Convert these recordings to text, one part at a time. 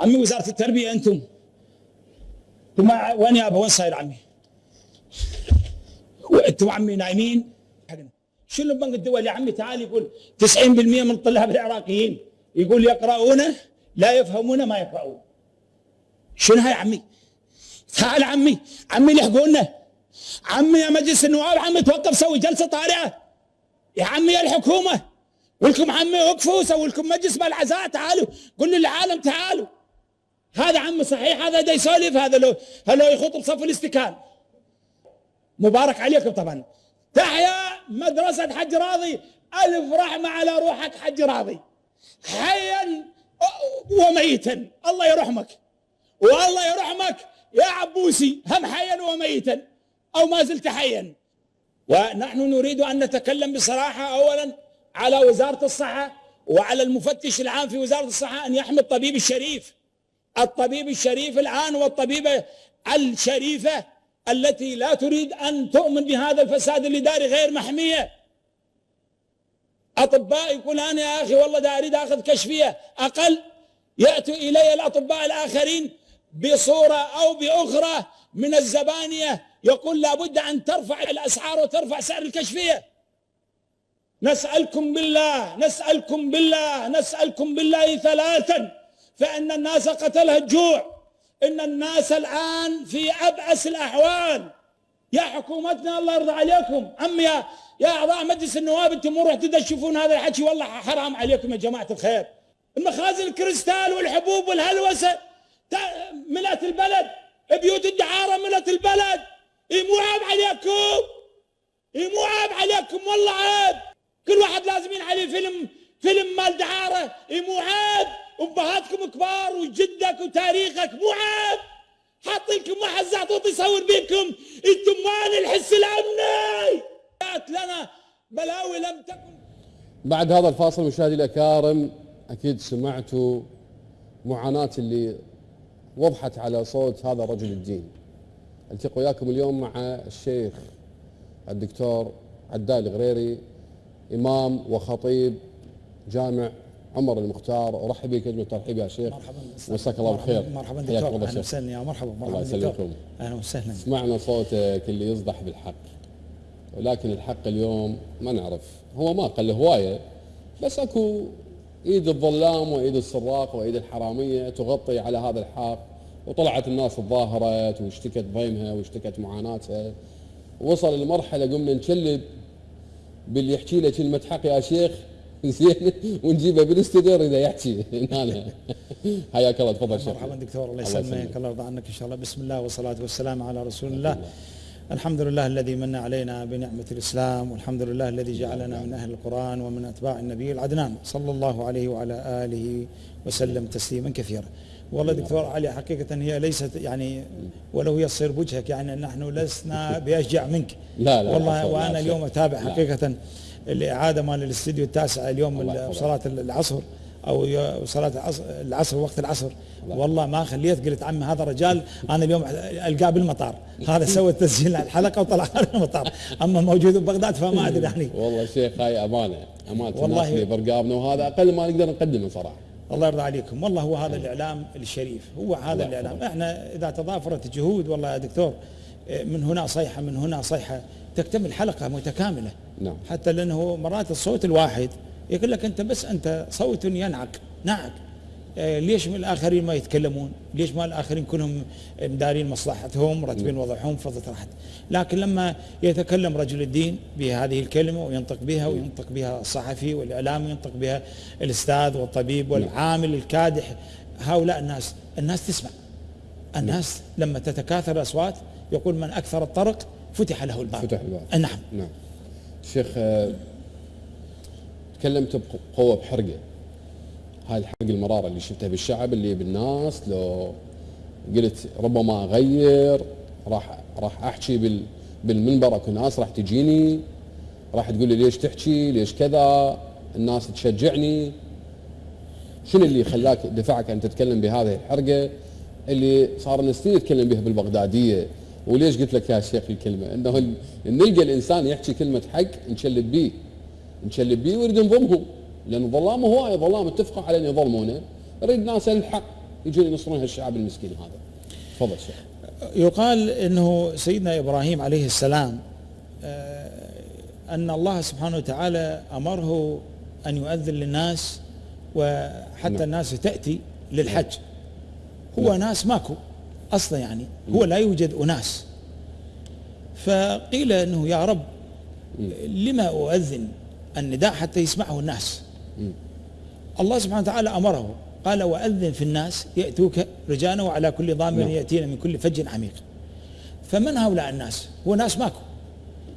عمي وزارة التربية أنتم. أنتم وين يابا وين صاير عمي؟ أنتم عمي نايمين. شنو بنك الدول يا عمي؟ تعال يقول 90% من الطلاب العراقيين. يقول يقرؤونه لا يفهمونه ما يقرؤون. شنو هاي عمي؟ تعال عمي. عمي لحقونا عمي يا مجلس النواب عمي توقف سوي جلسة طارئة. يا عمي يا الحكومة. ولكم عمي وقفوا سووا لكم مجلس بالعزاء تعالوا. قولوا للعالم تعالوا. هذا عمي صحيح هذا دا يسولف هذا لو هذا لو يخوض بصف الاستكان. مبارك عليكم طبعا. تحيا مدرسة حج راضي. ألف رحمة على روحك حج راضي. حيا وميتا الله يرحمك. والله يرحمك. يا عبوسي هم حيا وميتا أو ما زلت حيا. ونحن نريد أن نتكلم بصراحة أولا على وزارة الصحة وعلى المفتش العام في وزارة الصحة أن يحمي الطبيب الشريف. الطبيب الشريف الآن والطبيبة الشريفة التي لا تريد أن تؤمن بهذا الفساد الإداري غير محمية. أطباء يقول أنا يا أخي والله دا أريد أخذ كشفية أقل. يأتوا إلي الأطباء الآخرين بصورة أو بأخرى من الزبانية. يقول لابد أن ترفع الأسعار وترفع سعر الكشفية. نسألكم بالله نسألكم بالله نسألكم بالله ثلاثا. فإن الناس قتلها الجوع. إن الناس الآن في أبأس الأحوال. يا حكومتنا الله يرضى عليكم. عمي يا يا أعضاء مجلس النواب أنتم مو رحتوا تشوفون هذا الحكي؟ والله حرام عليكم يا جماعة الخير. المخازن الكريستال والحبوب والهلوسة. ملأت البلد. بيوت الدعارة ملأت البلد. إيه مو عيب عليكم. إيه مو عيب عليكم والله عيب. كل واحد لازم عليه فيلم فيلم مال دعارة. إيه مو عيب. أبهاتكم كبار وجدك وتاريخك مو عيب. حاط لكم واحد زعطوط يصور بيكم أنتم مان الحس الامني؟ جاءت لنا بلاوي لم تكن. بعد هذا الفاصل مشاهدي الأكارم أكيد سمعتوا معاناة اللي وضحت على صوت هذا رجل الدين. ألتقي وياكم اليوم مع الشيخ الدكتور عدال الغريري إمام وخطيب جامع عمر المختار أرحب بك كلمه ترحيب يا شيخ. مرحبا مساك الله بالخير. مرحبا دكتور الله أهلا. وسهلا يا مرحبا. الله مرحبا دكتور يسلمكم. أهلا وسهلا. سمعنا صوتك اللي يصدح بالحق. ولكن الحق اليوم ما نعرف. هو ما قل هواية. بس أكو ايد الظلام وايد السراق وايد الحرامية تغطي على هذا الحق. وطلعت الناس تظاهرت واشتكت ضيمها واشتكت معاناتها. وصل لمرحله قمنا نشلب باللي يحكي له كلمه حق يا شيخ. زين ونجيبه بالاستديو اذا يحكي. هنا حياك الله تفضل شيخ. مرحبا دكتور الله يسلمك. الله يرضى عنك إن شاء الله. بسم الله والصلاة والسلام على رسول الله. الحمد لله الذي من علينا بنعمة الإسلام والحمد لله الذي جعلنا من أهل القرآن ومن أتباع النبي العدنان. صلى الله عليه وعلى آله وسلم تسليما كثيرا. والله دكتور علي حقيقة هي ليست يعني ولو يصير بوجهك يعني نحن لسنا بأشجع منك. لا، لا، والله شيء. اليوم أتابع لا. الإعادة مال الاستديو التاسع اليوم. صلاة العصر أو صلاة العصر, العصر وقت العصر. والله ما خليت قلت عمي هذا الرجال أنا اليوم ألقاه بالمطار. هذا سوى تسجيل الحلقة وطلع على المطار. أما موجود ببغداد فما أدري يعني. والله شيخ هاي أمانة. أمانة والله- برقابنا وهذا أقل ما نقدر نقدمه صراحة. الله يرضى عليكم. والله هو هذا الإعلام الشريف. هو هذا الإعلام. إحنا إذا تضافرت جهود والله يا دكتور إيه، من هنا صيحة من هنا صيحة. تكتمل حلقة متكاملة. نعم. حتى لأنه مرات الصوت الواحد يقول لك أنت بس أنت صوت ينعق نعق إيه، ليش من الآخرين ما يتكلمون؟ ليش ما الآخرين كلهم مدارين مصلحتهم مرتبين وضعهم فضت راحت لكن لما يتكلم رجل الدين بهذه الكلمة وينطق بها وينطق بها الصحفي والاعلامي وينطق بها الأستاذ والطبيب والعامل الكادح هؤلاء الناس الناس تسمع. الناس لما تتكاثر الأصوات يقول من أكثر الطرق فتح له الباب. فتح الباب. نعم. نعم. شيخ آه، تكلمت بقوه بحرقة. هاي الحرق المرارة اللي شفتها بالشعب اللي بالناس لو قلت ربما اغير راح راح أحكي بال بالمنبر أكو ناس راح تجيني راح تقول لي ليش تحكي ليش كذا الناس تشجعني. شنو اللي خلاك دفعك أن تتكلم بهذه الحرقة؟ اللي صار لنا سنين نتكلم بها بالبغدادية. وليش قلت لك يا شيخ الكلمة؟ إنه نلقى الإنسان يحكي كلمة حق نشلب بيه. نشلب بيه ويريد نظلمهم لأن ظلام هواي ظلام اتفقوا على أن يظلمونه نريد ناس الحق يجون ينصرون هالشعب المسكين هذا. تفضل شيخ. يقال إنه سيدنا إبراهيم عليه السلام آه، أن الله سبحانه وتعالى أمره أن يؤذن للناس وحتى نعم. الناس تأتي للحج. هو نعم. ناس ماكو. أصلا يعني هو لا يوجد أناس. فقيل إنه يا رب لما أؤذن النداء حتى يسمعه الناس. الله سبحانه وتعالى أمره قال وأذن في الناس يأتوك رجالا وعلى كل ضامر نعم. ياتينا من كل فج عميق. فمن هؤلاء الناس؟ هو ناس ماكو.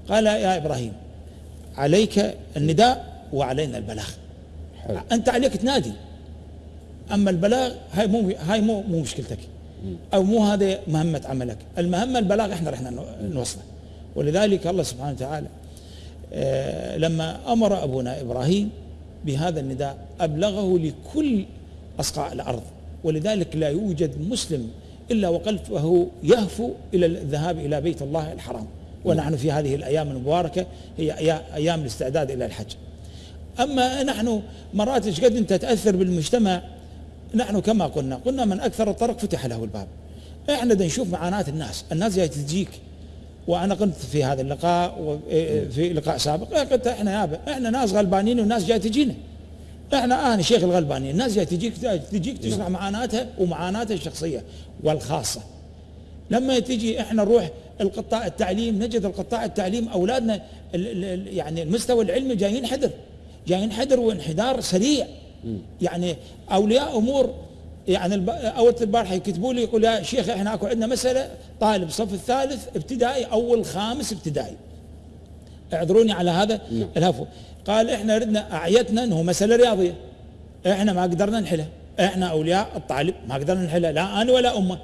قال يا إبراهيم عليك النداء وعلينا البلاغ. حلو. أنت عليك تنادي. أما البلاغ هاي مو هاي مو مو مشكلتك. أو مو هذا مهمة عملك. المهمة البلاغ إحنا رحنا نو- نوصله. ولذلك الله سبحانه وتعالى آه، لما أمر أبونا إبراهيم بهذا النداء أبلغه لكل اصقاع الأرض. ولذلك لا يوجد مسلم إلا وقلبه يهفو إلى الذهاب إلى بيت الله الحرام. ونحن في هذه الأيام المباركة هي أيام الاستعداد إلى الحج. أما نحن مرات إيش قد أنت تأثر بالمجتمع نحن كما قلنا قلنا من أكثر الطرق فتح له الباب. إحنا بدنا نشوف معاناة الناس. الناس جاية تجيك. وأنا قلت في هذا اللقاء وفي لقاء سابق. قلت إحنا يابا إحنا ناس غلبانين والناس جاية تجينا. إحنا أنا شيخ الغلبانين. الناس جاية تجيك تجيك تسمع معاناتها ومعاناتها الشخصية والخاصة. لما تجي إحنا نروح القطاع التعليم نجد القطاع التعليم أولادنا يعني المستوى العلمي جايين حذر. جايين حذر وانحدار سريع. يعني أولياء أمور يعني أول البارحة يكتبوا لي يقول يا شيخ إحنا أكو عندنا مسألة طالب صف الثالث ابتدائي أول خامس ابتدائي. اعذروني على هذا نعم. الهفو. قال إحنا ردنا أعيتنا إنه مسألة رياضية. إحنا ما قدرنا نحلها. إحنا أولياء الطالب ما قدرنا نحلها لا أنا ولا أمه.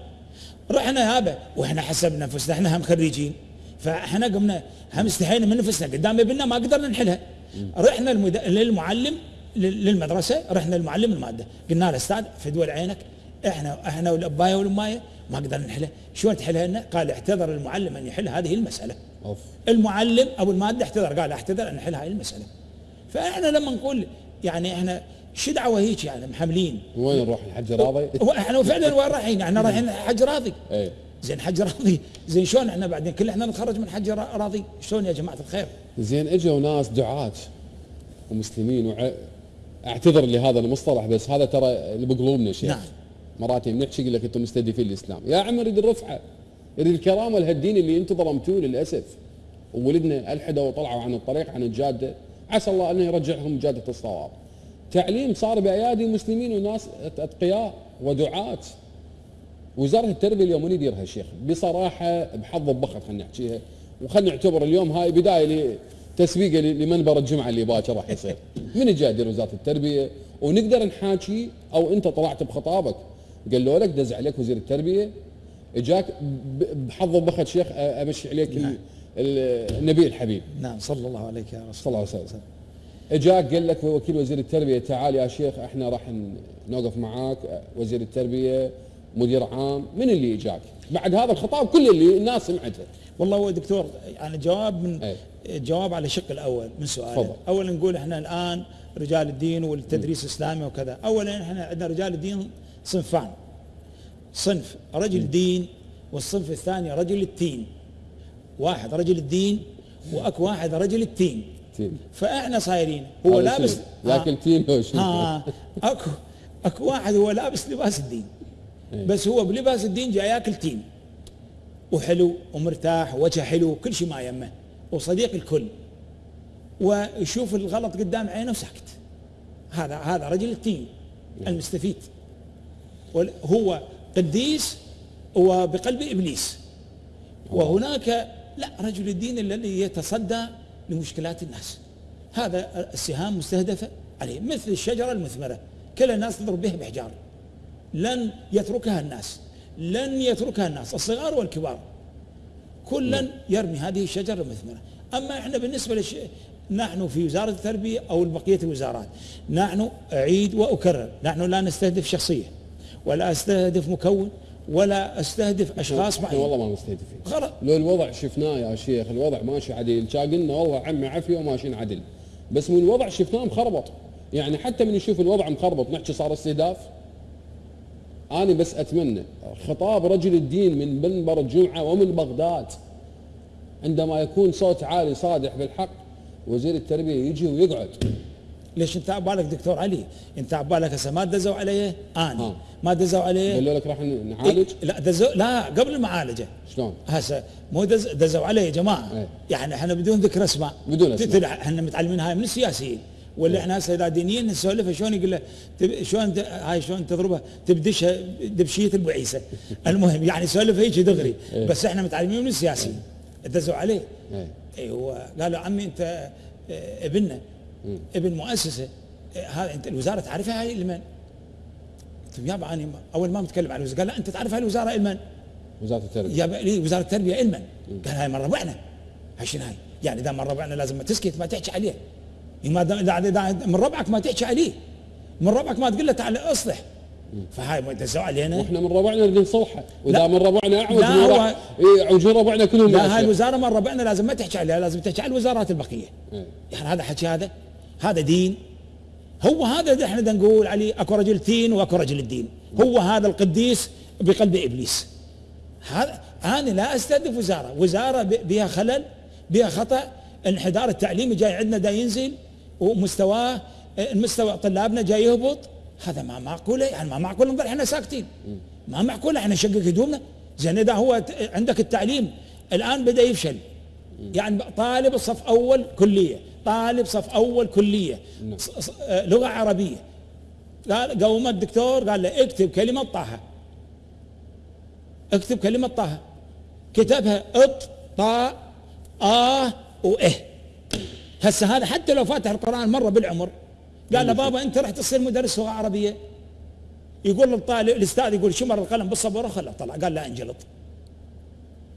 رحنا يابا وإحنا حسبنا أنفسنا إحنا هم خريجين. فإحنا قمنا هم استحينا من نفسنا قدام ابننا ما قدرنا نحلها. رحنا. للمعلم لل- للمدرسة رحنا للمعلم المادة. قلنا له أستاذ في دول عينك إحنا إحنا والأباية والأماية ما قدرنا نحلها. شلون تحلها لنا؟ قال اعتذر المعلم أن يحل هذه المسألة. أوف. المعلم أو المادة اعتذر قال اعتذر أن نحل هذه المسألة. فإحنا لما نقول يعني إحنا شو دعوة هيك يعني محملين؟ وين نروح؟ الحج راضي؟ إحنا فعلا وين رايحين؟ إحنا رايحين حج راضي. إيه. زين حج راضي. زين شلون إحنا بعدين؟ كل إحنا نتخرج من حج را- راضي؟ شلون يا جماعة الخير؟ زين إجوا ناس دعاة ومسلمين وع... اعتذر لهذا المصطلح بس هذا ترى اللي بقلوبنا شيخ. نعم. مرات بنحكي يقول لك أنتم مستهدفين الإسلام. يا عم نريد الرفعة نريد الكرامة لهالدين اللي أنتم ظلمتوه للأسف. وولدنا الحدوا وطلعوا عن الطريق عن الجادة. عسى الله انه يرجعهم جادة الصواب. تعليم صار بأيادي مسلمين وناس أتقياء ودعاة. وزارة التربية اليوم من يديرها الشيخ بصراحة بحظ البخت خلينا نحكيها. وخلينا نعتبر اليوم هاي بداية لتسويقه ل- لمنبر الجمعة اللي باكر راح يصير. من يدير وزارة التربية؟ ونقدر نحاكي أو أنت طلعت بخطابك. قالوا لك دز عليك وزير التربية. إجاك بحظ البخت شيخ أمشي عليك ال- النبي الحبيب. نعم صلى الله عليك يا رسول صلى الله عليه وسلم. إجاك قال لك وكيل وزير التربية تعال يا شيخ إحنا راح نوقف معاك وزير التربية مدير عام. من اللي إجاك؟ بعد هذا الخطاب كل اللي الناس سمعته. والله هو دكتور يعني جواب من أي. جواب على الشق الأول من سؤالك. اولا نقول إحنا الآن رجال الدين والتدريس الإسلامي وكذا. اولا إحنا عندنا رجال الدين صنفان. صنف رجل دين والصنف الثاني رجل التين. واحد رجل الدين وأكو واحد رجل التين. تين. فإحنا صايرين. هو لابس؟ لكن تين هو؟ ها. اكو أكو واحد هو لابس لباس الدين. بس هو بلباس الدين جاي ياكل تين. وحلو ومرتاح وجهه حلو كل شيء ما يمه وصديق الكل. ويشوف الغلط قدام عينه وساكت هذا هذا رجل التين المستفيد. هو قديس وبقلب إبليس. وهناك لا رجل الدين الذي يتصدى لمشكلات الناس. هذا السهام مستهدفه عليه مثل الشجرة المثمرة. كل الناس تضرب بها بحجار. لن يتركها الناس. لن يتركها الناس الصغار والكبار. كلا يرمي هذه الشجرة المثمره أما إحنا بالنسبة للش... نحن في وزارة التربية أو بقية الوزارات نحن أعيد وأكرر نحن لا نستهدف شخصيه ولا أستهدف مكون ولا أستهدف أشخاص إحنا معينين والله ما مستهدفين غلط لو الوضع شفناه يا شيخ الوضع ماشي عديل كان قلنا والله عمي عافية وماشيين عدل. بس من الوضع شفناه مخربط. يعني حتى من نشوف الوضع مخربط نحكي صار استهداف. أنا بس أتمنى خطاب رجل الدين من منبر الجمعة ومن بغداد عندما يكون صوت عالي صادح بالحق وزير التربية يجي ويقعد. ليش انت عبالك دكتور علي؟ انت عبالك هسه ما دزوا عليه؟ أنا ها. ما دزوا عليه؟ قالوا لك راح نعالج إيه لا دزوا لا قبل المعالجه شلون؟ هسه مو دز دزوا عليه يا جماعة. إيه. يعني إحنا بدون ذكر أسماء. بدون. تدري إحنا متعلمين هاي من السياسيين. ولا إحنا هسه إذا دينيين نسولف شلون يقول له تب- شلون ت- هاي شلون تضربها تبدشها دبشية ابو عيسى المهم يعني سولف هيك دغري. إيه. بس إحنا متعلمين من السياسيين. دزوا عليه. إيه. اي هو قالوا عمي انت آه، ابننا. ابن مؤسسة. هذا انت الوزارة تعرفها هاي لمن؟ قلت له يابا أنا أول ما متكلم عن الوزارة قال لا أنت تعرف هاي الوزارة لمن؟ وزارة التربية. يا لي وزارة التربية علما قال هاي من ربعنا. هاي شنو هاي؟ يعني إذا من ربعنا لازم ما تسكت ما تحكي عليه ما اذا إذا من ربعك ما تحكي عليه. من ربعك ما تقول له تعال اصلح. فهاي ما دزوا علينا وإحنا من ربعنا نريد نصلحه وإذا. من ربعنا أعوج لا، هو- راح يعوجون ربعنا كلهم لا هاي. الوزارة من ربعنا لازم ما تحكي عليها لازم تحكي على الوزارات البقية. إيه. يعني هذا حكي هذا؟ هذا دين. هو هذا اللي إحنا نقول عليه أكو رجل دين وأكو رجل الدين هو هذا القديس بقلب إبليس. هذا أنا لا أستهدف وزارة. وزارة بها خلل بها خطأ. انحدار التعليمي جاي عندنا دا ينزل. ومستواه المستوى طلابنا جاي يهبط. هذا ما معقوله يعني ما معقوله نظل إحنا ساكتين. ما معقوله إحنا نشقق هدومنا. زين إذا هو عندك التعليم الآن بدأ يفشل. يعني طالب صف أول كلية طالب صف أول كلية ص- آه، لغة عربية. قال قوم الدكتور قال له اكتب كلمة طه. اكتب كلمة طه. كتبها اط طاء إه. واه هسه هذا حتى لو فاتح القرآن مرة بالعمر قال له بابا أنت راح تصير مدرس لغة عربية؟ يقول للطالب الأستاذ يقول شمر القلم بالصبوره خله طلع قال لا انجلط.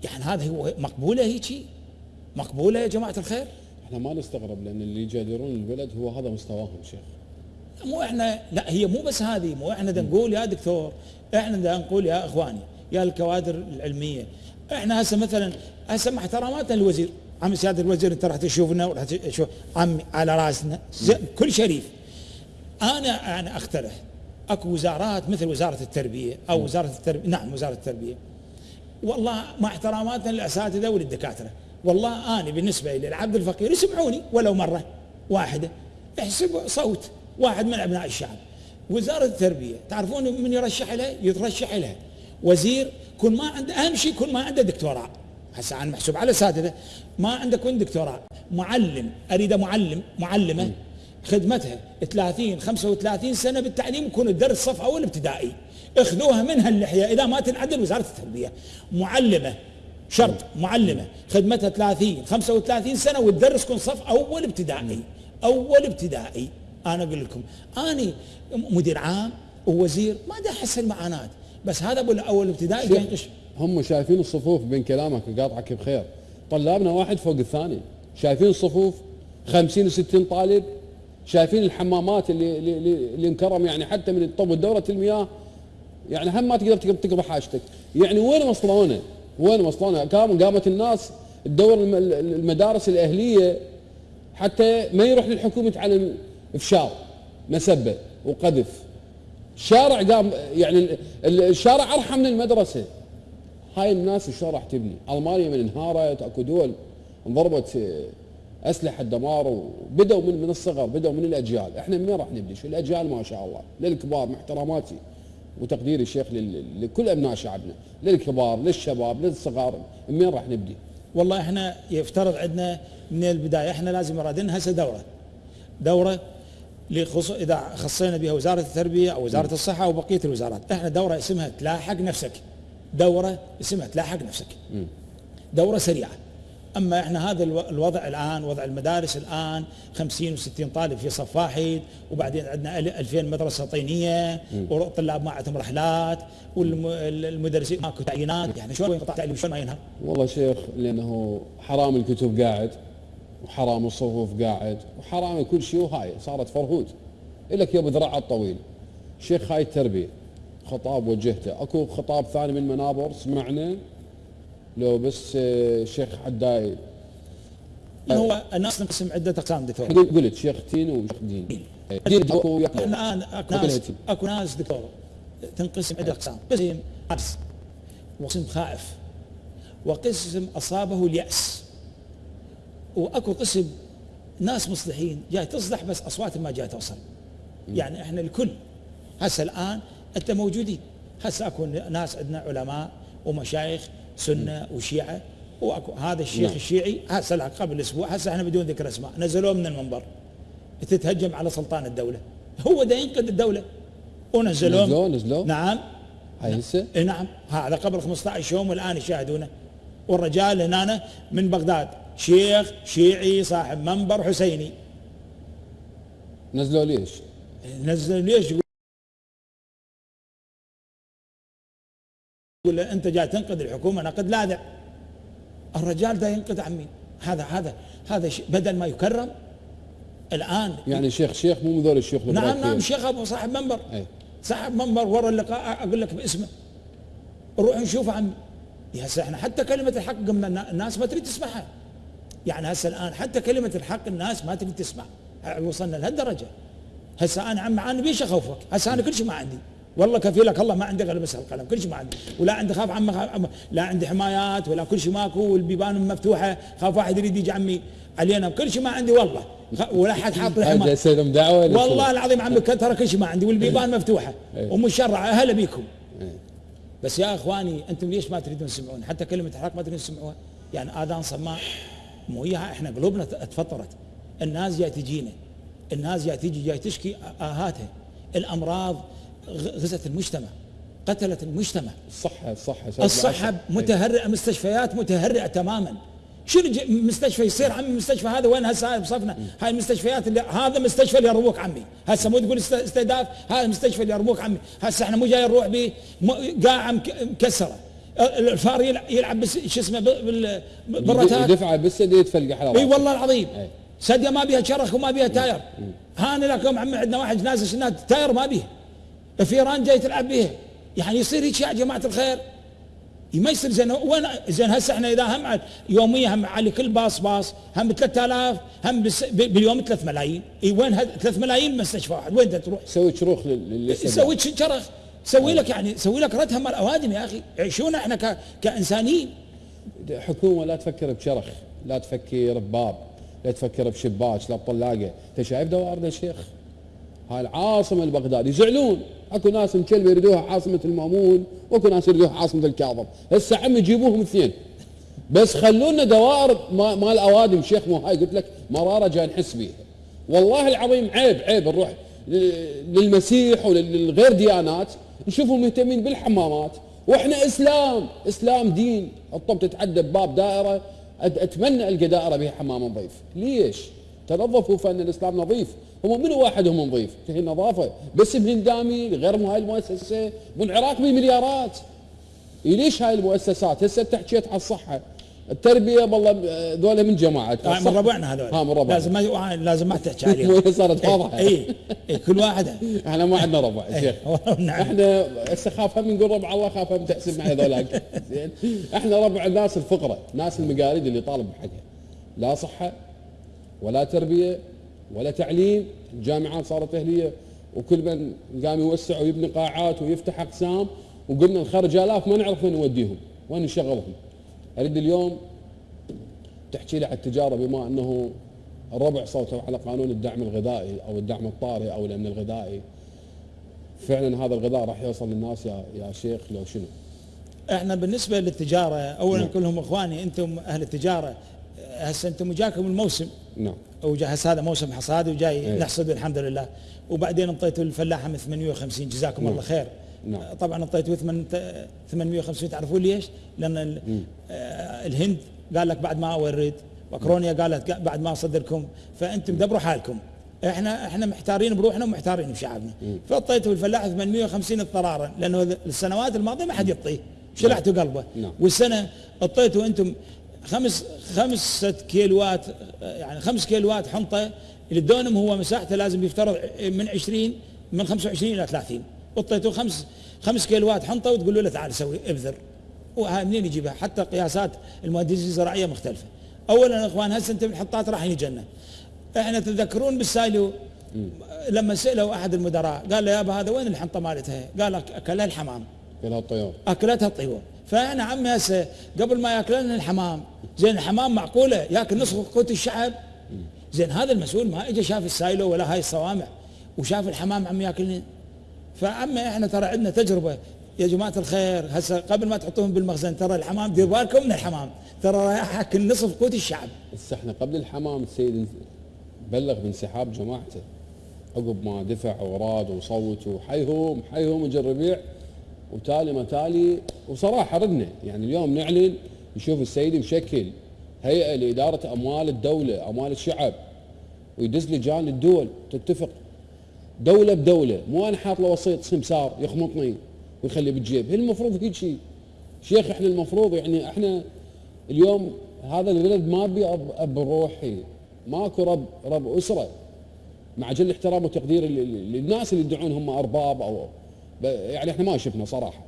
يعني هذا هو مقبولة هيك مقبولة يا جماعة الخير؟ إحنا ما نستغرب لأن اللي يجادلون البلد هو هذا مستواهم شيخ. مو إحنا لا هي مو بس هذه مو إحنا بدنا نقول يا دكتور إحنا بدنا نقول يا إخواني يا الكوادر العلمية. إحنا هسه مثلا هسه مع احتراماتنا للوزير. عم سياده الوزير أنت راح تشوفنا وراح تشوف عمي على رأسنا. كل شريف. أنا أنا أقترح. أكو وزارات مثل وزارة التربية أو وزارة التربيه نعم وزارة التربية. والله مع احتراماتنا للأساتذة وللدكاترة. والله أنا بالنسبة لي العبد الفقير يسمعوني ولو مرة واحدة. احسب صوت واحد من أبناء الشعب. وزارة التربية تعرفون من يرشح لها؟ يترشح لها. وزير كل ما عنده أهم شيء كل ما عنده دكتوراه هسه أنا محسوب على اساتذه ما عنده كون دكتوراه؟ معلم. اريد معلم. معلمة. خدمتها. 30 35 سنة بالتعليم يكون الدرس صف اول ابتدائي اخذوها منها اللحية. إذا ما تنعدل وزارة التربية. معلمة. شرط. معلمة. خدمتها 30 35 سنة وتدرس كون صف أول ابتدائي. أول ابتدائي. أنا أقول لكم. أنا مدير عام ووزير. ما دا أحس المعاناه بس هذا ابو أول ابتدائي هم شايفين الصفوف بين كلامك وقاطعك بخير. طلابنا واحد فوق الثاني. شايفين الصفوف 50 و60 طالب؟ شايفين الحمامات اللي اللي, اللي- مكرم يعني حتى من طب دوره المياه يعني هم ما تقدر تقضي حاجتك. يعني وين وصلونا وين وصلونا قام قامت الناس تدور الم- المدارس الأهلية حتى ما يروح للحكومة يتعلم افشار مسبة وقذف. شارع قام يعني ال- ال- الشارع أرحم من المدرسة. هاي الناس شلون راح تبني؟ ألمانيا من انهارت أكو دول انضربت آه، أسلحة دمار وبدوا من من الصغر بدوا من الأجيال، إحنا من راح نبني؟ شو الأجيال؟ ما شاء الله. للكبار مع احتراماتي وتقديري شيخ لل- لكل أبناء شعبنا، للكبار للشباب للصغار، من راح نبدي؟ والله إحنا يفترض عندنا من البداية إحنا لازم رادين هسه دورة. دورة لخص... إذا خصينا بها وزارة التربية أو وزارة الصحة أو بقية الوزارات. إحنا دورة اسمها تلاحق نفسك. دوره اسمها تلاحق نفسك. دوره سريعة. أما إحنا هذا الو- الوضع الآن وضع المدارس الآن 50 و60 طالب في صف واحد وبعدين عندنا ال- 2000 مدرسة طينية والطلاب ما عندهم رحلات والمدرسين ماكو تعيينات. يعني شلون ينقطع التعليم شلون ما ينهار والله شيخ لأنه حرام الكتب قاعد وحرام الصفوف قاعد وحرام كل شيء وهاي صارت فرهود. لك يا ابو ذراع الطويل. شيخ هاي التربية. خطاب وجهته. اكو خطاب ثاني من منابر سمعنا؟ لو بس آه، شيخ حداي هو الناس تنقسم عدة اقسام دكتور. قلت شيخ تين وشيخ دين. دين أكو. الآن أكو ناس. أكو ناس دكتور تنقسم عدة اقسام قسم عبس وقسم خائف وقسم أصابه اليأس. وأكو قسم ناس مصلحين جاي تصلح بس اصوات ما جاي توصل. يعني إحنا الكل هسه الآن أنت موجودين. هسه أكو ناس عندنا علماء ومشايخ سنة وشيعة. وأكو هذا الشيخ نعم. الشيعي هسه قبل أسبوع هسه إحنا بدون ذكر أسماء. نزلوه من المنبر. تتهجم على سلطان الدولة. هو ده ينقذ الدولة. ونزلوه. نزلوه نزلوه. نعم. هاي هسه؟ إيه نعم. هذا قبل 15 يوم والآن يشاهدونه. والرجال هنا من بغداد. شيخ شيعي صاحب منبر حسيني. نزلوه ليش؟ نزل ليش؟ يقول له أنت جاي تنقذ الحكومة نقد لاذع الرجال ده ينقذ عن مين؟ هذا هذا هذا بدل ما يكرم الآن يعني شيخ شيخ مو من ذول الشيوخ نعم. نعم شيخ أبو صاحب منبر. اي صاحب منبر ورا اللقاء أقول لك باسمه. روح نشوفه عمي. يا هسه إحنا حتى كلمة الحق قمنا النا- الناس ما تريد تسمعها. يعني هسه الآن حتى كلمة الحق الناس ما تريد تسمع. وصلنا لهالدرجة. هسه أنا عم عن بيش أخوفك. هسه أنا كل شيء ما عندي. والله كفيلك الله ما عندي غير بس القلم كل شيء ما عندي ولا عندي خاف عم خاف لا عندي حمايات ولا كل شيء ماكو والبيبان مفتوحة خاف واحد يريد يجي عمي. علينا كل شيء ما عندي والله. ولا حد حاط دعوة ولا والله؟ العظيم عم ترى كل شيء ما عندي والبيبان مفتوحة. إيه. ومشرعه هلا بيكم. إيه. بس يا إخواني أنتم ليش ما تريدون تسمعون حتى كلمة الحق ما تريدون تسمعوها. يعني آذان صماء مو اياها إحنا قلوبنا تفطرت. الناس جاي تجينا. الناس جاي تجي جاي تشكي آهاتها. الأمراض غزت المجتمع قتلت المجتمع. الصحه الصحه سبب الصحة. متهرئة مستشفيات متهرئة تماما. شنو مستشفى يصير عمي؟ المستشفى هذا وين؟ هسه هاي بصفنا. هاي المستشفيات اللي هذا مستشفى اللي يربوك عمي. هسه مو تقول است- استهداف هذا المستشفى اللي يربوك عمي. هسه إحنا مو جاي نروح به م- قاعة مك- مكسرة. ال- الفار يلع- يلعب بس شو اسمه بالرتات. يدفع بالسد يتفلقح على إي. والله العظيم. أي. سديه ما بيها شرخ وما بيها تاير. هاني لك يوم عمي عندنا واحد نازل شنات تاير ما بيها. فيران جاي تلعب بيها. يعني يصير هيك يا جماعة الخير. ما يصير زين. وين زين هسه إحنا إذا هم يوميا هم على كل باص باص. هم ب 3000 هم باليوم 3 ملايين. إي وين هذا 3 ملايين مستشفى واحد. وين تروح؟ سوي شروخ لل- لل- سوي شرخ سوي لك يعني سوي لك ردها مال الأوادم يا أخي. عيشونا إحنا ك- كانسانيين حكومة لا تفكر بشرخ لا تفكر بباب. لا تفكر بشباك. لا بطلاقه أنت شايف دوائر يا شيخ؟ هاي العاصمة البغداد يزعلون اكو ناس مكلبه يريدوها عاصمة المأمون واكو ناس يريدوها عاصمة الكاظم. هسه عم يجيبوهم اثنين. بس خلونا دوائر ما- مال أوادم. شيخ مو هاي قلت لك مرارة جاي نحس بيها والله العظيم عيب عيب نروح للمسيح وللغير ديانات نشوفهم مهتمين بالحمامات. وإحنا إسلام إسلام دين. الطب تتعدى بباب دائرة. أتمنى ألقى دائرة بها حمام نظيف. ليش؟ تنظفوا فان الإسلام نظيف. هم منو واحدهم نظيف؟ هي النظافة. بس بهندامي غير هاي المؤسسة. والعراق بمليارات. إيه ليش هاي المؤسسات؟ هسه انت حكيت على الصحة. التربية والله آه، ذولا من جماعة. آه، من ربعنا هذول. ها من ربعنا. لازم ما لازم ما تحكي عليهم. هي صارت واضحة. اي اي كل واحد إحنا ما عندنا ربع إيه، شيخ. نعم. إحنا هسه خاف هم نقول ربع الله خاف هم تحسب معي ذولاك زين. إحنا ربع الناس الفقراء ناس المقاليد اللي طالب بحقها. لا صحة ولا تربية ولا تعليم الجامعات صارت أهلية وكل من قام يوسع ويبني قاعات ويفتح أقسام وقلنا نخرج الاف ما نعرف وين نوديهم وين نشغلهم أريد اليوم تحكي لي على التجارة بما أنه الربع صوتوا على قانون الدعم الغذائي أو الدعم الطارئ أو الأمن الغذائي فعلا هذا الغذاء راح يوصل للناس يا يا شيخ لو شنو؟ إحنا بالنسبة للتجارة اولا نعم. كلهم إخواني أنتم أهل التجارة هسه أنتم جاكم الموسم. نعم. وجا هسه هذا موسم حصاد وجاي إيه. نحصد الحمد لله. وبعدين انطيتوا الفلاحة من 850 جزاكم نعم. الله خير. نعم. طبعا انطيتوا ثمن- 850 تعرفون ليش؟ لأن آه، الهند قال لك بعد ما اورد وكرونيا قالت قا- بعد ما اصدركم فأنتم دبروا حالكم. إحنا إحنا محتارين بروحنا ومحتارين بشعبنا. فاعطيتوا الفلاح 850 اضطرارا لأنه السنوات الماضية ما حد يعطيه. شلعتوا قلبه. نعم. والسنة اعطيتوا أنتم خمس خمسة كيلوات يعني خمس كيلوات حنطة الدونم هو مساحته لازم يفترض من 20 من 25 إلى 30 اعطيتوا خمس خمس كيلوات حنطة وتقولوا له تعال سوي ابذر. وهاي منين يجيبها؟ حتى قياسات المهندسين الزراعية مختلفة. اولا يا إخوان هسه أنتم الحطات راح يجنا إحنا تتذكرون بالسايلو؟ لما سألوا أحد المدراء قال له يابا هذا وين الحنطة مالتها؟ قال أك- اكلها الحمام. كلها الطيور. أكلتها الطيور. فاحنا عمي هسه قبل ما ياكلنا الحمام زين الحمام معقولة؟ ياكل نصف قوت الشعب زين هذا المسؤول ما اجى شاف السايلو ولا هاي الصوامع وشاف الحمام عم ياكلني. فعمي إحنا ترى عندنا تجربة. يا جماعة الخير هسه قبل ما تحطوهم بالمخزن ترى الحمام دير بالكم من الحمام. ترى رايح ياكل نصف قوت الشعب بس إحنا قبل الحمام السيد بلغ بانسحاب جماعته. عقب ما دفع وراد وصوت وحيهم حيهم اجى الربيع وتالي ما تالي وصراحة ردنا. يعني اليوم نعلن نشوف السيد مشكل هيئة لإدارة أموال الدولة أموال الشعب ويدز لجان الدول تتفق. دولة بدولة مو أنا حاط له وسيط سمسار يخمطني ويخلي بالجيب. هي المفروض هيك شيء شيخ إحنا المفروض يعني إحنا اليوم هذا البلد ما بي اب, أب روحي. ماكو رب رب أسرة. مع جل احترام وتقدير للناس اللي يدعون هم أرباب أو يعني إحنا ما شفنا صراحة.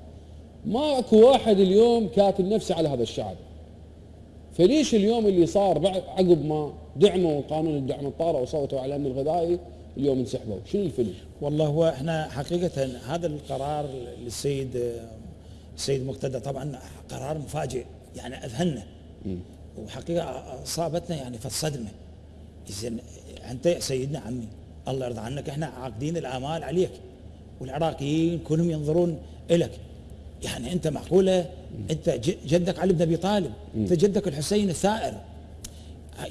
ماكو واحد اليوم كاتل نفسه على هذا الشعب. فليش اليوم اللي صار بعد عقب ما دعموا قانون الدعم الطارئ وصوتوا على الامن الغذائي اليوم انسحبوا؟ شنو الفيلم؟ والله هو إحنا حقيقة هذا القرار للسيد السيد مقتدى طبعا قرار مفاجئ. يعني أذهلنا. وحقيقة أصابتنا يعني في الصدمة. زين أنت يا سيدنا عمي الله يرضى عنك إحنا عاقدين الآمال عليك. والعراقيين كلهم ينظرون الك يعني أنت معقولة؟ أنت ج- جدك علي بن أبي طالب. أنت جدك الحسين الثائر.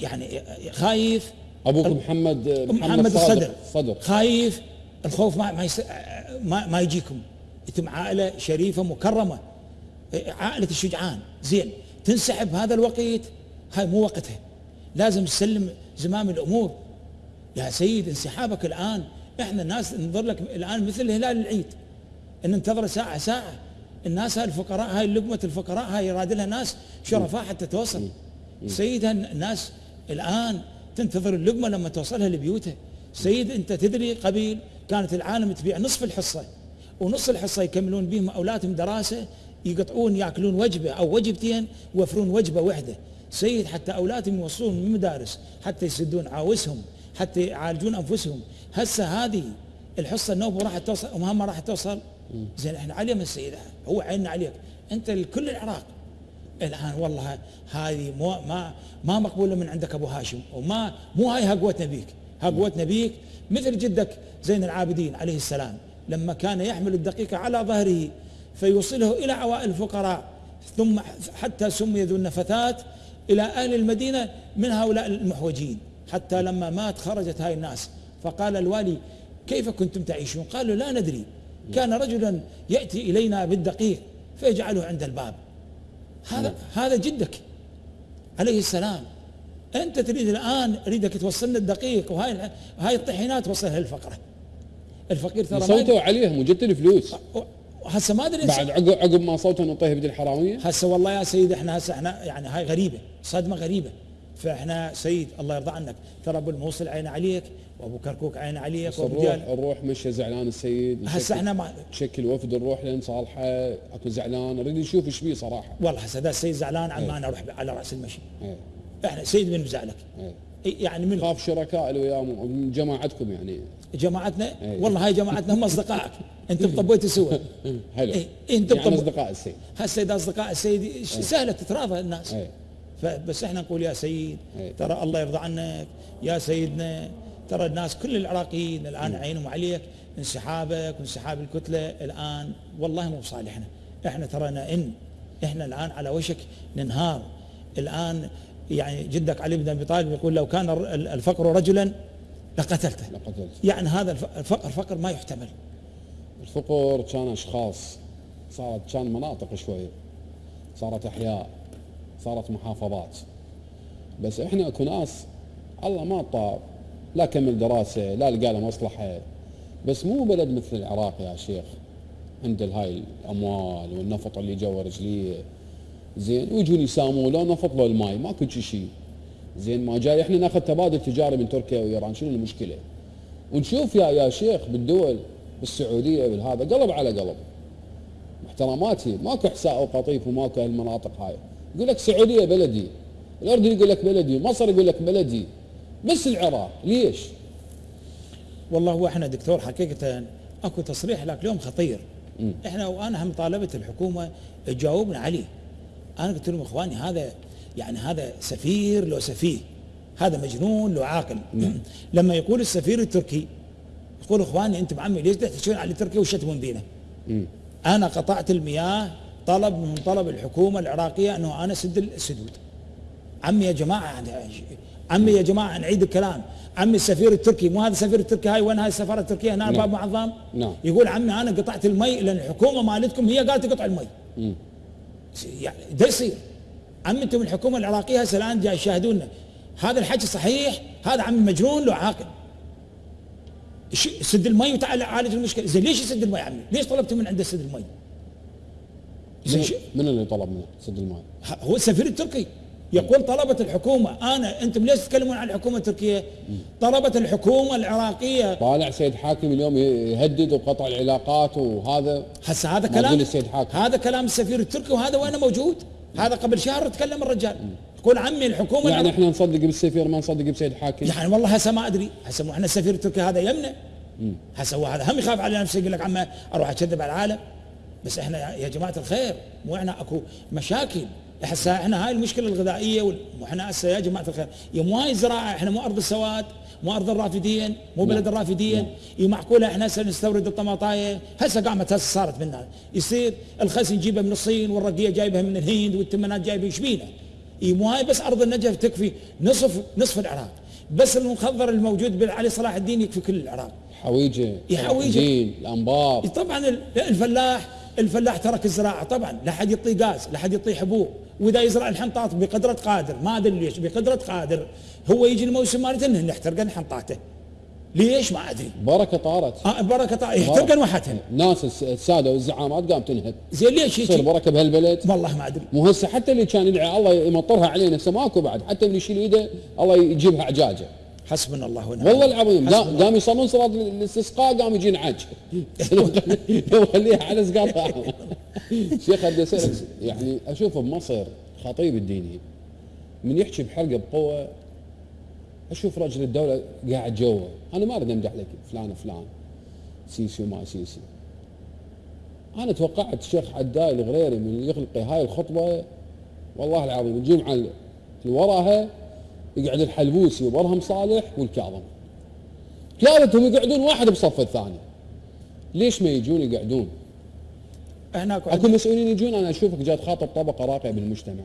يعني خايف أبوك محمد محمد الصدر صدر خايف الخوف ما ما, يس... ما ما يجيكم. أنتم عائلة شريفة مكرمة. عائلة الشجعان. زين. تنسحب هذا الوقت. هاي مو وقتها. لازم تسلم زمام الأمور. يا سيد انسحابك الآن. إحنا الناس ننظر لك الآن مثل هلال العيد. إن ننتظر ساعة ساعة. الناس هاي الفقراء هاي لقمة الفقراء هاي يراد لها ناس شرفاء حتى توصل. سيد الناس الآن تنتظر اللقمة لما توصلها لبيوتها. سيد أنت تدري قبيل كانت العالم تبيع نصف الحصة. ونص الحصة يكملون بهم أولادهم دراسة يقطعون يأكلون وجبة أو وجبتين يوفرون وجبة واحدة سيد حتى أولادهم يوصلون من المدارس حتى يسدون عاوزهم. حتى يعالجون أنفسهم. هسه هذه الحصة النوبة راح توصل ومهمه راح توصل. زين إحنا علينا السيد هو عيننا عليك. أنت لكل العراق. الآن والله هذه مو ما ما مقبولة من عندك أبو هاشم. وما مو هاي هقوتنا بيك هقوتنا بيك مثل جدك زين العابدين عليه السلام. لما كان يحمل الدقيق على ظهره فيوصله إلى عوائل الفقراء. ثم حتى سمي ذو النفثات إلى أهل المدينة من هؤلاء المحوجين. حتى لما مات خرجت هاي الناس. فقال الوالي كيف كنتم تعيشون؟ قالوا لا ندري. كان رجلا يأتي إلينا بالدقيق فيجعله عند الباب. هذا هذا جدك عليه السلام. أنت تريد الآن أريدك توصلنا الدقيق وهاي هاي الطحينات توصلها للفقرة. الفقير ترى صوتوا عليهم وجبت الفلوس هسه ما أدري. بعد عقب عقب ما صوتوا نطيه بدي الحراميه هسه والله يا سيد إحنا هسه إحنا يعني هاي غريبة صدمة غريبة. فاحنا سيد الله يرضى عنك. ترى أبو الموصل عين عليك وأبو كركوك عين عليك وأبو الروح الروح مشى زعلان السيد هسه إحنا ما تشكل وفد نروح لين صالحة أكو زعلان أريد نشوف إيش بيه صراحة. والله هسه ذا السيد زعلان عن إيه. ما أنا أروح على رأس المشي. إيه. إحنا سيد من مزعلك. إيه. يعني من خاف شركاء اللي وياه من جماعتكم يعني. جماعتنا؟ إيه. والله هاي جماعتنا هم أصدقائك. أنتم طبيتوا سوا. حلو. إيه، أنتم يعني أصدقاء السيد. هسه إذا أصدقاء السيد سهلة تتراضى الناس؟ إيه. فبس إحنا نقول يا سيد إيه. ترى الله يرضى عنك. يا سيدنا ترى الناس كل العراقيين الآن عينهم عليك. انسحابك وانسحاب الكتلة الآن. والله مو بصالحنا إحنا. ترانا ان إحنا الآن على وشك ننهار. الآن يعني جدك علي بن أبي طالب يقول لو كان الفقر رجلا لقتلته. لقتلت يعني هذا الف- الفقر فقر ما يحتمل. الفقر كان أشخاص. صارت كان مناطق شوية صارت إحياء. صارت محافظات. بس إحنا اكو ناس الله ما طاب لا كمل دراسة لا لقى له مصلحة. بس مو بلد مثل العراق يا شيخ عند هاي الأموال والنفط اللي جوا رجليه. زين ويجون يسامون لو نفط لو الماي ماكو شي. شيء زين ما جاي إحنا ناخذ تبادل تجاري من تركيا وإيران شنو المشكلة؟ ونشوف يا يا شيخ بالدول بالسعودية بالهذا قلب على قلب. احتراماتي ماكو احساء وقطيف وماكو هالمناطق هاي. يقول لك السعوديه بلدي الاردن يقول لك بلدي مصر يقول لك بلدي بس العراق ليش؟ والله هو إحنا دكتور حقيقة أكو تصريح لك اليوم خطير. إحنا وأنا هم طالبت الحكومة تجاوبنا عليه أنا قلت لهم إخواني هذا يعني هذا سفير لو سفيه هذا مجنون لو عاقل. لما يقول السفير التركي يقول إخواني أنتم عمي ليش تحتجون على تركيا وشتمون بينا أنا قطعت المياه طلب من طلب الحكومة العراقية أنه أنا سد السدود عمي يا جماعة عمي يا جماعة نعيد الكلام عمي السفير التركي مو هذا السفير التركي هاي وين هاي السفارة التركية هنا نعم. باب معظم نعم. يقول عمي أنا قطعت المي لأن الحكومة مالتكم هي قالت تقطع المي مم. يعني ده يصير عمي أنتم الحكومة العراقية هسه الآن جاي يشاهدونا هذا الحكي صحيح هذا عمي مجنون لو عاقل سد المي وتعال عالج المشكلة زين ليش يسد المي عمي؟ ليش طلبتوا من عنده سد المي؟ من, من اللي طلب منه سد الماء؟ ه- هو السفير التركي. يقول طلبت الحكومة أنا أنتم ليش تتكلمون عن الحكومة التركية؟ طلبت الحكومة العراقية. طالع سيد حاكم اليوم يهدد وقطع العلاقات وهذا. هسه هذا كلام السيد حاكم. هذا كلام السفير التركي وهذا وين موجود؟ هذا قبل شهر تكلم الرجال. يقول عمي الحكومة يعني العراقية. إحنا نصدق بالسفير ما نصدق بسيد حاكم. يعني والله هسه ما أدري. هسه إحنا السفير التركي هذا يمنا هسه هو هذا هم يخاف على نفسه يقول لك عمه أروح أكذب على العالم. بس إحنا يا- جماعة الخير مو إحنا اكو مشاكل. هسه إحنا هاي المشكلة الغذائية وال- مو إحنا هسه يا جماعة الخير. يا مو هاي الزراعة إحنا مو أرض السواد مو أرض الرافدين مو بلد الرافدين. يا معقولة إحنا هسه نستورد الطماطاية؟ هسه قامت هسه صارت منا يصير الخس نجيبه من الصين والرقية جايبها من الهند والتمنات جايبه إيش بينا إي مو هاي بس أرض النجف تكفي نصف نصف العراق. بس المخضر الموجود بالعلي صلاح الدين يكفي كل العراق. حويجة. الدين، الأنبار. طبعا ال- الفلاح الفلاح ترك الزراعة طبعا لا حد يعطيه غاز لا حد يعطيه حبوب وإذا يزرع الحنطات بقدرة قادر ما أدري ليش بقدرة قادر. هو يجي الموسم مالته إنه حنطاته ليش؟ ما أدري. بركة طارت. آه بركة طا- يحترقن واحدها الناس الس- السادة والزعامات قام تنهد. زين ليش تصير بركة بهالبلد؟ والله ما أدري. مو هسه حتى اللي كان يدعي الله يمطرها علينا هسه ماكو بعد. حتى اللي يشيل ايده الله يجيبها عجاجة. حسبنا الله ونعم والله العظيم قام يصلون صلاة الاستسقاء قام يجينا عج يخليها على سقاطها شيخ بدي أسألك يعني أشوف بمصر خطيب الديني. من يحكي بحلقه بقوة أشوف رجل الدولة قاعد جوا أنا ما أريد أمدح لك فلان فلان سيسي وما سيسي. أنا توقعت الشيخ عداي الغريري من يخلق هاي الخطبة والله العظيم الجمعه اللي وراها يقعد الحلبوسي وبرهم صالح والكاظم ثلاثتهم يقعدون واحد بصف الثاني. ليش ما يجون يقعدون؟ إحنا أكو مسؤولين يجون أنا أشوفك جاي تخاطب طبقة راقية بالمجتمع.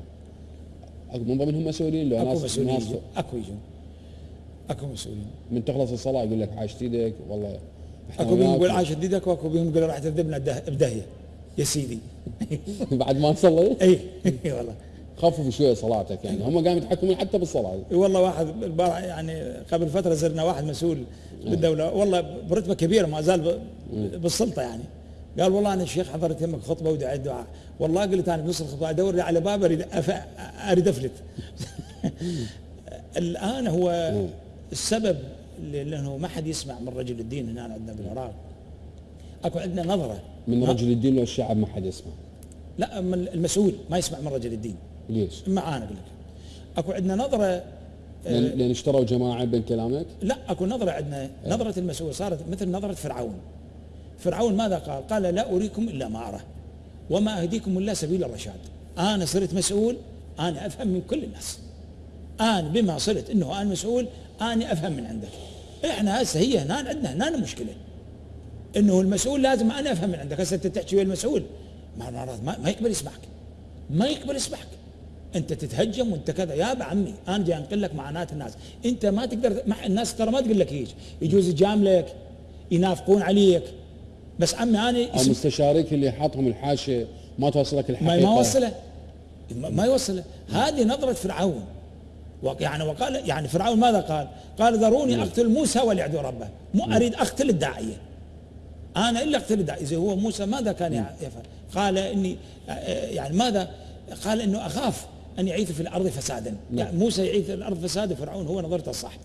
أكو من ضمنهم مسؤولين لو أكو مسؤولين ناس. أكو يجون. أكو مسؤولين. من تخلص الصلاة يقول لك حاشت إيدك والله أكو وياك. يقول عاش جديدك وأكو بيهم يقول راح تردبنا ده- بدهيه يا سيدي. بعد ما نصلي؟ اي اي والله. خفف شوية صلاتك يعني. هم قاموا يتحكمون حتى بالصلاة. والله واحد البارح يعني قبل فترة زرنا واحد مسؤول بالدولة. والله برتبة كبيرة ما زال بالسلطة يعني. قال والله أنا الشيخ حضرت يمك خطبة ودعيت دعاء والله قلت أنا بنص الخطبة أدور لي على باب أريد أريد أفلت. الآن هو السبب لأنه ما حد يسمع من رجل الدين هنا عندنا بالعراق أكو عندنا نظرة. من رجل الدين لو الشعب ما حد يسمع. لا من المسؤول ما يسمع من رجل الدين. ليش؟ ما أنا أقول لك. أكو عندنا نظرة لأن لأن اشتروا جماعة بين كلامك؟ لا أكو نظرة عندنا. نظرة المسؤول صارت مثل نظرة فرعون. فرعون ماذا قال؟ قال لا أريكم إلا ما أرى وما أهديكم إلا سبيل الرشاد. أنا صرت مسؤول أنا أفهم من كل الناس. أنا بما صرت إنه أنا مسؤول أنا أفهم من عندك. إحنا هسه هي هنا عندنا هنا المشكلة. إنه المسؤول لازم أنا أفهم من عندك. هسه أنت تحكي ويا المسؤول. ما ما, ما, ما يقبل يسمعك. ما يقبل يسمعك. انت تتهجم وانت كذا. يا ابا عمي أنا جاي انقل لك معاناه الناس. انت ما تقدر مع الناس ترى ما تقول لك هيك. يجوز يجاملك ينافقون عليك. بس عمي أنا مستشاريك اللي حاطهم الحاشية ما توصلك الحقيقة. ما وصله. ما يوصله. هذه نظرة فرعون. يعني وقال يعني فرعون ماذا قال؟ قال ذروني أقتل موسى وليعدو ربه. مو أريد أقتل الداعية. أنا إلا أقتل الداعية. إذا هو موسى ماذا كان يع- يفعل؟ قال إني يعني ماذا؟ قال إنه أخاف. أن يعيث في الأرض فسادا. يعني موسى يعيث في الأرض فسادا فرعون هو نظرته الصح.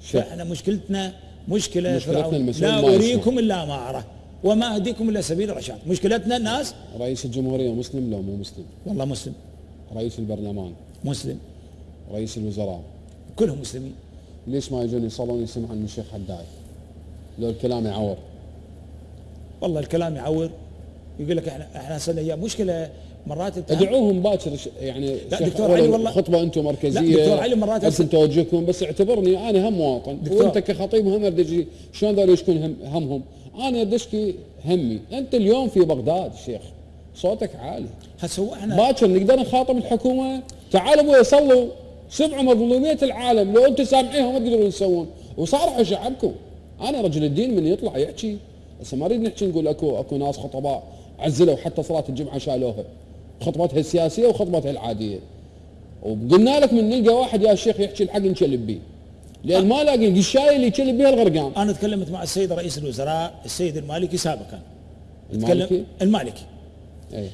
شيخ فاحنا مشكلتنا مشكلة مشكلتنا فرعون. لا. أريكم إلا ما أرى وما أهديكم إلا سبيل الرشاد. مشكلتنا الناس رئيس الجمهورية مسلم؟ لو مو مسلم. والله مسلم. رئيس البرلمان؟ مسلم. رئيس الوزراء؟ كلهم مسلمين. ليش ما يجون يصلون يسمعون من الشيخ حداي؟ لو الكلام يعور. والله الكلام يعور. يقول لك إحنا إحنا هي مشكلة مرات ادعوهم باكر يعني لا، دكتور علي والله- خطبة أنتم مركزية. لا، دكتور علي مرات ارسل أس- توجهكم بس اعتبرني أنا هم مواطن. وأنت كخطيب هم ادري شلون ذول يشكون هم همهم؟ أنا ادشكي همي. أنت اليوم في بغداد شيخ. صوتك عالي. هسه إحنا باكر نقدر نخاطب الحكومة؟ تعالوا أبوي صلوا. سمعوا مظلومية العالم. لو أنتم سامعينها ما تقدرون تسوون. وصارحوا شعبكم أنا رجل الدين من يطلع يحكي. هسه ما نريد نحكي نقول اكو أكو ناس خطباء عزلوا حتى صلاة الجمعة شالوها. خطبتها السياسية وخطبتها العادية. وقلنا لك من نلقى واحد يا شيخ يحكي الحق نشلب بيه. لأن ما لاقي القشايه اللي يشلب بها الغرقان. أنا تكلمت مع السيد رئيس الوزراء السيد المالكي سابقا. المالكي؟ المالكي. أي.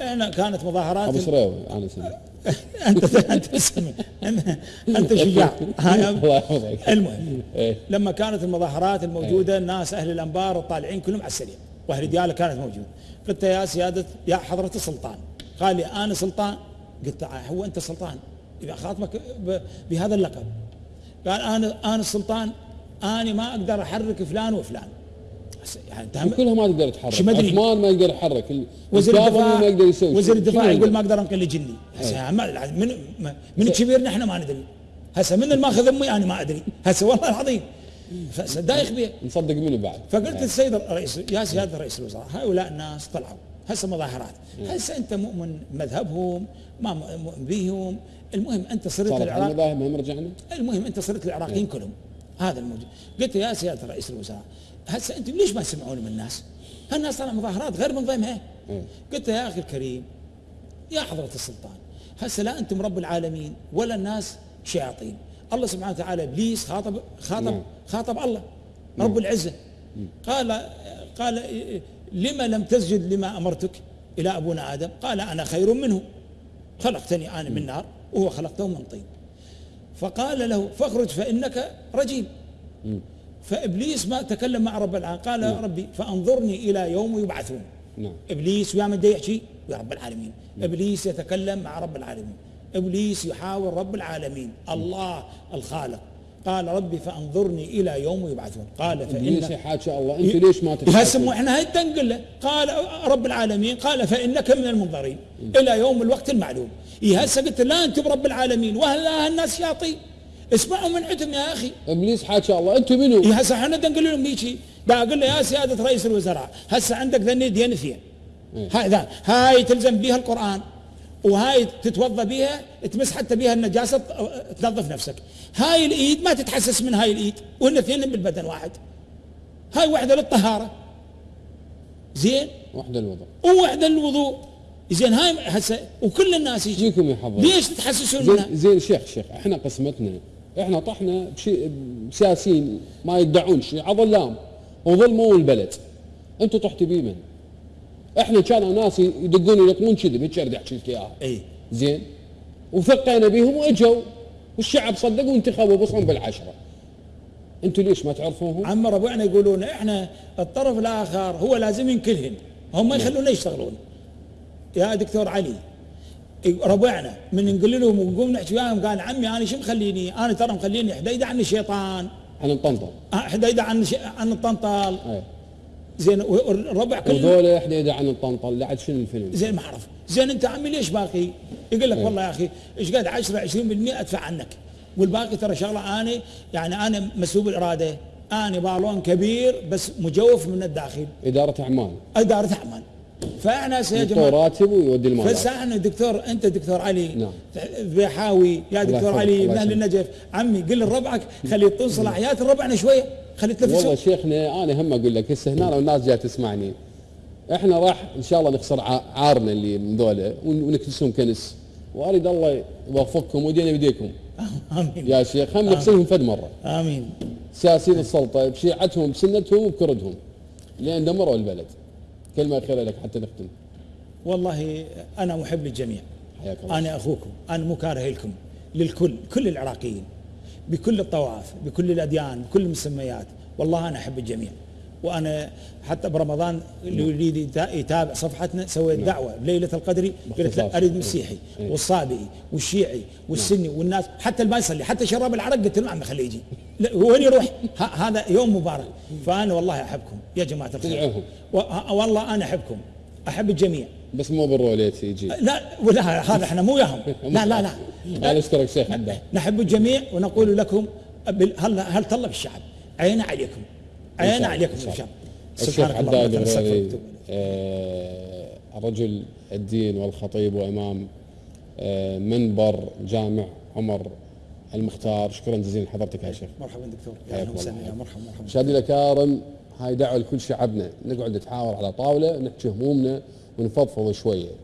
إحنا كانت مظاهرات أبو سريوي أنا اسمه أنت أنت اسمع. انت شجاع. هاي الله يحفظك. المهم. لما كانت المظاهرات الموجودة الناس أهل الأنبار الطالعين كلهم على السريع. وأهل دياله كانت موجودة. قلت يا سيادة يا حضرة السلطان. قال لي أنا سلطان. قلت له هو أنت سلطان. إذا خاطبك بهذا اللقب. قال أنا أنا السلطان أنا ما أقدر أحرك فلان وفلان. يعني كلها ما تقدر تحرك. عثمان ما يقدر يحرك. وزير الدفاع ما يقدر يسوي وزير. الدفاع يقول؟ ما أقدر أنقل جني هسه. ما- من من كبيرنا إحنا ما ندري. هسه من الماخذ أمي أنا ما أدري. هسه والله العظيم. دايخ بيه نصدق منو بعد. فقلت للسيد الرئيس يا سيادة رئيس الوزراء هؤلاء الناس طلعوا. هسه مظاهرات. هسه أنت مؤمن مذهبهم ما مؤمن بهم المهم أنت صرت العراق المذاهب هم رجعنا؟ المهم أنت صرت العراقيين كلهم. هذا الموجود. قلت يا سيادة رئيس الوزراء هسه أنتم ليش ما تسمعون من الناس؟ هالناس طلع مظاهرات غير منظمه إيه. قلت يا أخي الكريم يا حضرة السلطان هسه لا أنتم رب العالمين ولا الناس شياطين. الله سبحانه وتعالى إبليس خاطب خاطب نعم. خاطب الله رب العزة. قال قال لما لم تسجد لما أمرتك إلى أبونا آدم؟ قال أنا خير منه. خلقتني أنا من نار وهو خلقته من طين. فقال له فاخرج فإنك رجيم. فإبليس ما تكلم مع رب العالمين. قال يا ربي فأنظرني إلى يوم يبعثون. نعم. إبليس ويا من يحكي يا رب العالمين. إبليس يتكلم مع رب العالمين. إبليس يحاور رب العالمين. الله الخالق. قال ربي فأنظرني إلى يوم يبعثون. قال فان يحاكي الله أنتم ليش ما مو إحنا هاي تنقل له. قال رب العالمين قال فإنك من المنظرين. إلى يوم الوقت المعلوم. إيه هسه قلت لا أنت برب العالمين وهلا الناس شياطين اسمعوا من عندهم يا أخي. إبليس حاكي الله أنتم منو؟ إيه هسه إحنا نقول لهم هيجي بقول له يا سيادة رئيس الوزراء هسه عندك ذني دين فيها. إيه. هاي تلزم بها القرآن. وهاي تتوضا بها تمس حتى بها النجاسة تنظف نفسك. هاي الإيد ما تتحسس من هاي الإيد وإن اثنين بالبدن واحد. هاي واحدة للطهارة. زين؟ وحدة الوضع وواحده للوضوء. زين هاي هسه وكل الناس يجي. يجيكم يحفظ ليش تتحسسون منها؟ زين زين شيخ شيخ إحنا قسمتنا. إحنا طحنا بشيء بسياسيين ما يدعون شيء عظلام وظلموا البلد. أنتم طحتوا بيه من؟ إحنا كانوا ناس يدقون يلطمون كذب هيك اريد احكي لك اياها إي. زين. وثقينا بيهم وإجوا. والشعب صدق وانتخبوا بصهم بالعشرة. أنتم ليش ما تعرفوهم؟ عم ربعنا يقولون إحنا الطرف الآخر هو لازم ينكلهن. هم ما يخلونا يشتغلون. يا دكتور علي ربعنا من نقول لهم ونقوم نحكي وياهم قال عمي أنا شو مخليني؟ أنا ترى مخليني حديدة عن الشيطان. إحنا نطنطن آه، حديدة عن ش- عن الطنطال اي زين والربع كله وذولا إحنا اذا عن لا عاد شنو الفيلم؟ زين ما أعرف زين أنت عمي ليش باقي؟ يقول لك إيه. والله يا أخي إيش قد 10 20% أدفع عنك والباقي ترى شغلة أنا يعني أنا مسلوب الاراده أنا بالون كبير بس مجوف من الداخل إدارة أعمال إدارة أعمال فاحنا يا جماعة راتب ويودي المال بس إحنا دكتور أنت دكتور علي نعم. بيحاوي يا دكتور علي من أهل. النجف عمي قل لربعك خليه يطول صلاحيات الربعنا شوية خليه والله يتنفسوا شيخنا أنا هم أقول لك هسه هنا لو الناس جاية تسمعني إحنا راح إن شاء الله نخسر عارنا اللي من ذولا ون- ونكنسهم كنس. وأريد الله يوفقكم ودينا بيديكم آمين. يا شيخ هم نغسلهم فد مرة. آمين. سياسيين السلطة بشيعتهم بسنتهم وبكردهم لأن دمروا البلد. كلمة اخيره لك حتى نختم. والله أنا محب للجميع. حياك الله. أنا أخوكم. أنا مو كاره لكم. للكل. كل العراقيين. بكل الطوائف بكل الأديان بكل المسميات. والله أنا أحب الجميع. وأنا حتى برمضان اللي يريد يتا- يتابع صفحتنا سويت دعوة. ليلة القدر قلت. لا أريد مسيحي إيه. والصابئي والشيعي والسني والناس حتى اللي ما يصلي حتى شراب العرق قلت له عم خليه يجي وين يروح؟ هذا يوم مبارك. فأنا والله أحبكم يا جماعة الخير. والله أنا أحبكم. أحب الجميع. بس مو بالروليت يجي لا ولا هذا إحنا مو وياهم لا لا لا. أنا اشترك شيخ عنده. نحب الجميع ونقول لكم هل هل طلب الشعب؟ عينا عليكم. الله، عليكم إن شاء يا شعب. الشيخ سبحانك اللهم. آه، رجل الدين والخطيب وإمام آه، منبر جامع عمر المختار. شكرا جزيلا لحضرتك يا شيخ. مرحبا دكتور. يا أهلا وسهلا. مرحبا مرحبا. مشاهدينا الكرام هاي دعوة لكل شعبنا نقعد نتحاور على طاولة نحكي همومنا ونفضفض شوية.